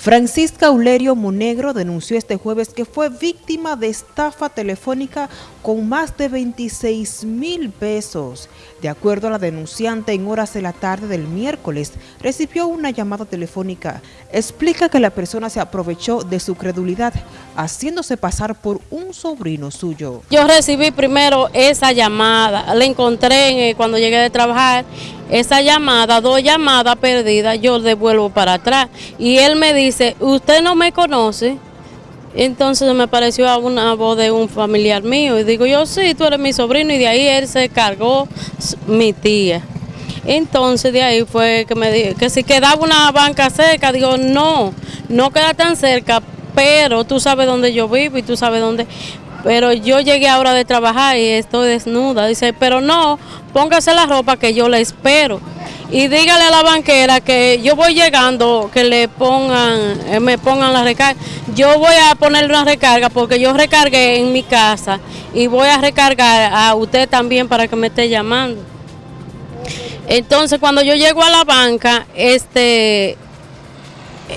Francisca Ulerio Monegro denunció este jueves que fue víctima de estafa telefónica con más de 26 mil pesos. De acuerdo a la denunciante, en horas de la tarde del miércoles recibió una llamada telefónica. Explica que la persona se aprovechó de su credulidad, haciéndose pasar por un sobrino suyo. Yo recibí primero esa llamada, la encontré eh, cuando llegué de trabajar, esa llamada, dos llamadas perdidas, yo devuelvo para atrás. Y él me dice, usted no me conoce, entonces me pareció una voz de un familiar mío y digo yo sí, tú eres mi sobrino y de ahí él se cargó mi tía. Entonces de ahí fue que me dijo que si quedaba una banca cerca, digo no, no queda tan cerca, pero tú sabes dónde yo vivo y tú sabes dónde. Pero yo llegué ahora de trabajar y estoy desnuda. Dice, pero no, póngase la ropa que yo le espero y dígale a la banquera que yo voy llegando, que le pongan, eh, me pongan la recarga. Yo voy a ponerle una recarga porque yo recargué en mi casa y voy a recargar a usted también para que me esté llamando. Entonces cuando yo llego a la banca, este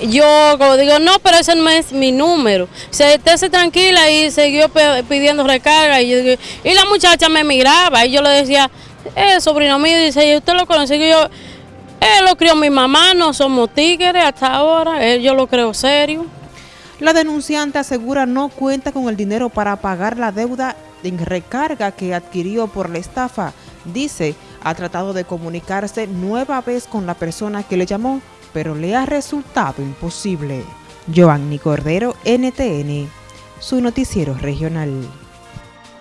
yo digo, no, pero ese no es mi número. Se estése tranquila y siguió pidiendo recarga. Y, la muchacha me miraba y yo le decía, es sobrino mío, dice, ¿y usted lo conoce? Y yo, él lo crió mi mamá, no somos tigres hasta ahora, él, yo lo creo serio. La denunciante asegura no cuenta con el dinero para pagar la deuda en recarga que adquirió por la estafa. Dice, ha tratado de comunicarse nueva vez con la persona que le llamó, pero le ha resultado imposible. Giovanni Cordero, NTN, su noticiero regional.